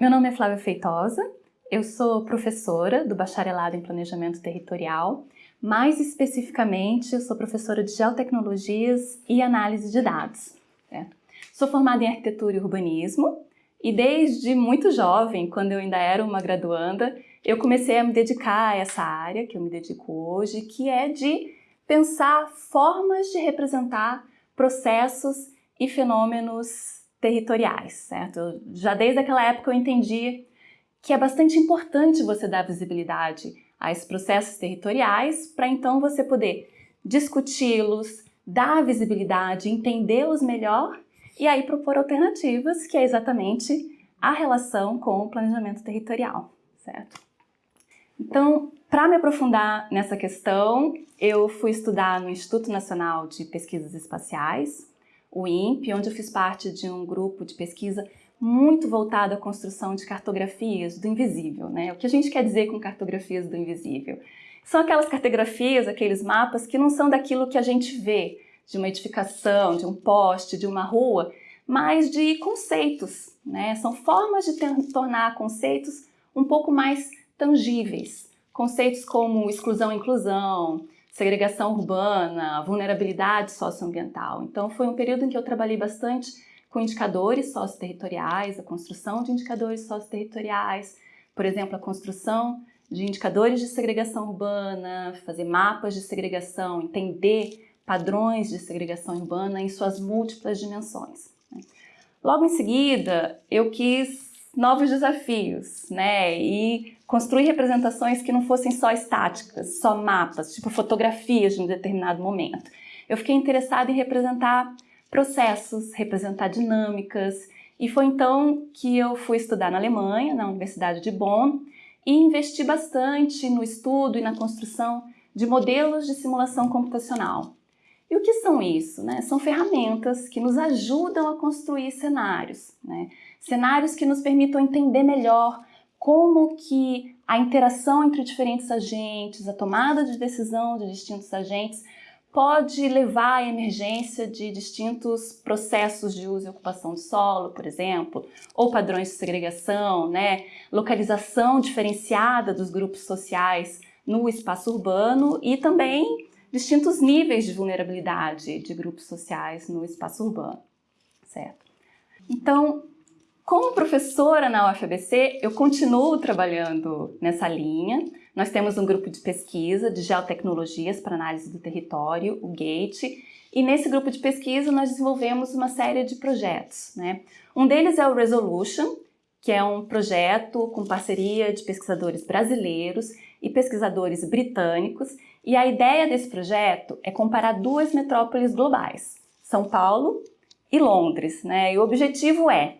Meu nome é Flávia Feitosa, eu sou professora do Bacharelado em Planejamento Territorial, mais especificamente eu sou professora de Geotecnologias e Análise de Dados. Certo? Sou formada em Arquitetura e Urbanismo e desde muito jovem, quando eu ainda era uma graduanda, eu comecei a me dedicar a essa área que eu me dedico hoje, que é de pensar formas de representar processos e fenômenos territoriais, certo? Já desde aquela época eu entendi que é bastante importante você dar visibilidade a esses processos territoriais para então você poder discuti-los, dar visibilidade, entendê-los melhor e aí propor alternativas, que é exatamente a relação com o planejamento territorial, certo? Então, para me aprofundar nessa questão, eu fui estudar no Instituto Nacional de Pesquisas Espaciais, o INPE, onde eu fiz parte de um grupo de pesquisa muito voltado à construção de cartografias do invisível. Né? O que a gente quer dizer com cartografias do invisível? São aquelas cartografias, aqueles mapas que não são daquilo que a gente vê, de uma edificação, de um poste, de uma rua, mas de conceitos. Né? São formas de tornar conceitos um pouco mais tangíveis. Conceitos como exclusão e inclusão, segregação urbana, vulnerabilidade socioambiental. Então foi um período em que eu trabalhei bastante com indicadores socioterritoriais, a construção de indicadores socioterritoriais, por exemplo, a construção de indicadores de segregação urbana, fazer mapas de segregação, entender padrões de segregação urbana em suas múltiplas dimensões. Né. Logo em seguida, eu quis novos desafios, né? E construir representações que não fossem só estáticas, só mapas, tipo fotografias de um determinado momento. Eu fiquei interessada em representar processos, representar dinâmicas, e foi então que eu fui estudar na Alemanha, na Universidade de Bonn, e investi bastante no estudo e na construção de modelos de simulação computacional. E o que são isso? Né? São ferramentas que nos ajudam a construir cenários, né? Cenários que nos permitam entender melhor como que a interação entre diferentes agentes, a tomada de decisão de distintos agentes pode levar à emergência de distintos processos de uso e ocupação de solo, por exemplo, ou padrões de segregação, né? localização diferenciada dos grupos sociais no espaço urbano e também distintos níveis de vulnerabilidade de grupos sociais no espaço urbano, certo? Então, como professora na UFABC, eu continuo trabalhando nessa linha. Nós temos um grupo de pesquisa de geotecnologias para análise do território, o GATE, e nesse grupo de pesquisa nós desenvolvemos uma série de projetos. Né? Um deles é o Resolution, que é um projeto com parceria de pesquisadores brasileiros e pesquisadores britânicos, e a ideia desse projeto é comparar duas metrópoles globais, São Paulo e Londres, né? E o objetivo é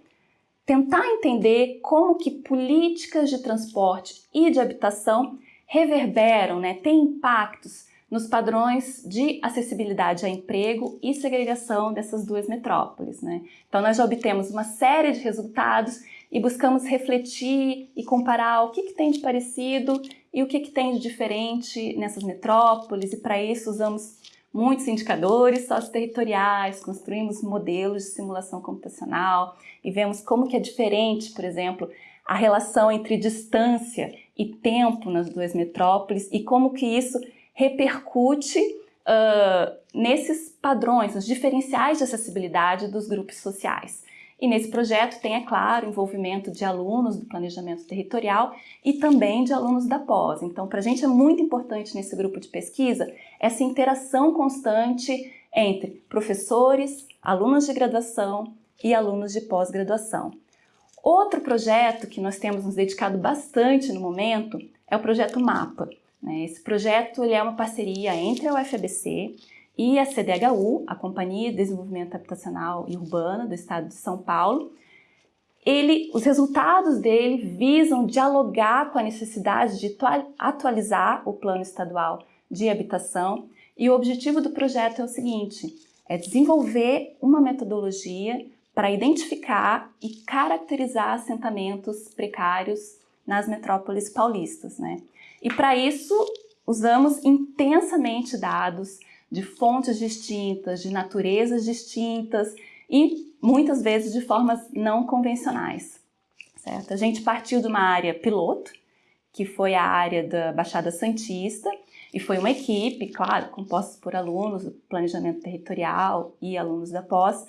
tentar entender como que políticas de transporte e de habitação reverberam, né, têm impactos nos padrões de acessibilidade a emprego e segregação dessas duas metrópoles. Né? Então nós já obtemos uma série de resultados e buscamos refletir e comparar o que, que tem de parecido e o que, que tem de diferente nessas metrópoles e para isso usamos muitos indicadores socioterritoriais, construímos modelos de simulação computacional e vemos como que é diferente, por exemplo, a relação entre distância e tempo nas duas metrópoles e como que isso repercute uh, nesses padrões, nos diferenciais de acessibilidade dos grupos sociais. E nesse projeto tem, é claro, envolvimento de alunos do planejamento territorial e também de alunos da pós. Então, para a gente é muito importante nesse grupo de pesquisa essa interação constante entre professores, alunos de graduação e alunos de pós-graduação. Outro projeto que nós temos nos dedicado bastante no momento é o projeto MAPA. Né? Esse projeto é uma parceria entre a UFABC e a CDHU, a Companhia de Desenvolvimento Habitacional e Urbano do Estado de São Paulo, ele, os resultados dele visam dialogar com a necessidade de atualizar o Plano Estadual de Habitação e o objetivo do projeto é o seguinte, é desenvolver uma metodologia para identificar e caracterizar assentamentos precários nas metrópoles paulistas. Né? E para isso, usamos intensamente dados de fontes distintas, de naturezas distintas e muitas vezes de formas não convencionais. Certo? A gente partiu de uma área piloto, que foi a área da Baixada Santista, e foi uma equipe, claro, composta por alunos do planejamento territorial e alunos da pós,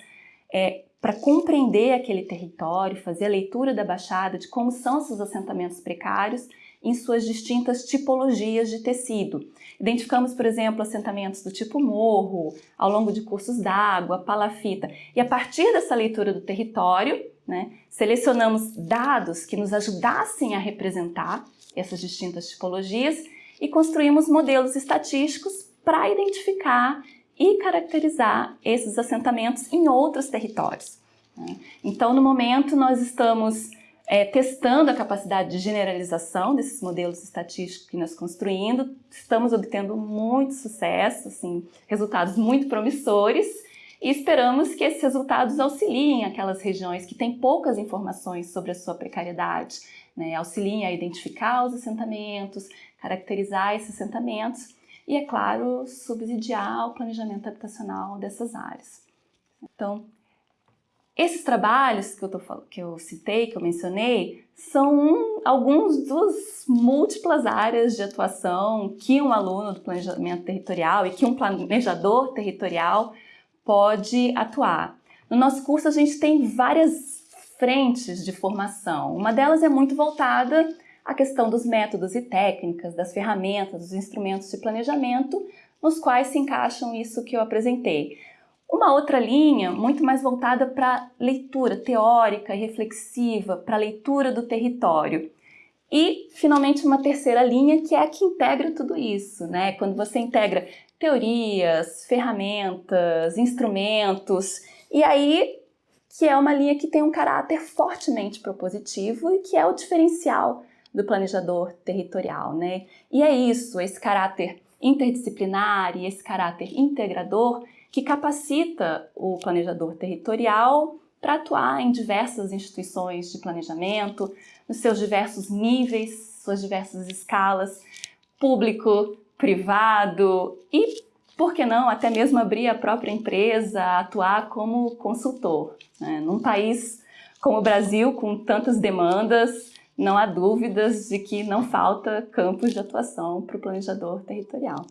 é, para compreender aquele território, fazer a leitura da Baixada, de como são esses assentamentos precários em suas distintas tipologias de tecido. Identificamos, por exemplo, assentamentos do tipo morro, ao longo de cursos d'água, palafita, e a partir dessa leitura do território, né, selecionamos dados que nos ajudassem a representar essas distintas tipologias e construímos modelos estatísticos para identificar e caracterizar esses assentamentos em outros territórios. Né? Então, no momento, nós estamos é, testando a capacidade de generalização desses modelos estatísticos que nós construindo, estamos obtendo muito sucesso, assim, resultados muito promissores e esperamos que esses resultados auxiliem aquelas regiões que têm poucas informações sobre a sua precariedade, né? auxiliem a identificar os assentamentos, caracterizar esses assentamentos e, é claro, subsidiar o planejamento habitacional dessas áreas. Então, esses trabalhos que eu, tô, que eu citei, que eu mencionei, são alguns dos múltiplas áreas de atuação que um aluno do planejamento territorial e que um planejador territorial pode atuar. No nosso curso a gente tem várias frentes de formação. Uma delas é muito voltada à questão dos métodos e técnicas, das ferramentas, dos instrumentos de planejamento, nos quais se encaixam isso que eu apresentei. Uma outra linha, muito mais voltada para leitura teórica reflexiva, para leitura do território. E, finalmente, uma terceira linha que é a que integra tudo isso, né? Quando você integra teorias, ferramentas, instrumentos, e aí que é uma linha que tem um caráter fortemente propositivo e que é o diferencial do planejador territorial, né? E é isso, esse caráter interdisciplinar e esse caráter integrador que capacita o planejador territorial para atuar em diversas instituições de planejamento, nos seus diversos níveis, suas diversas escalas, público, privado e, por que não, até mesmo abrir a própria empresa, atuar como consultor. Né? Num país como o Brasil, com tantas demandas, não há dúvidas de que não falta campos de atuação para o planejador territorial.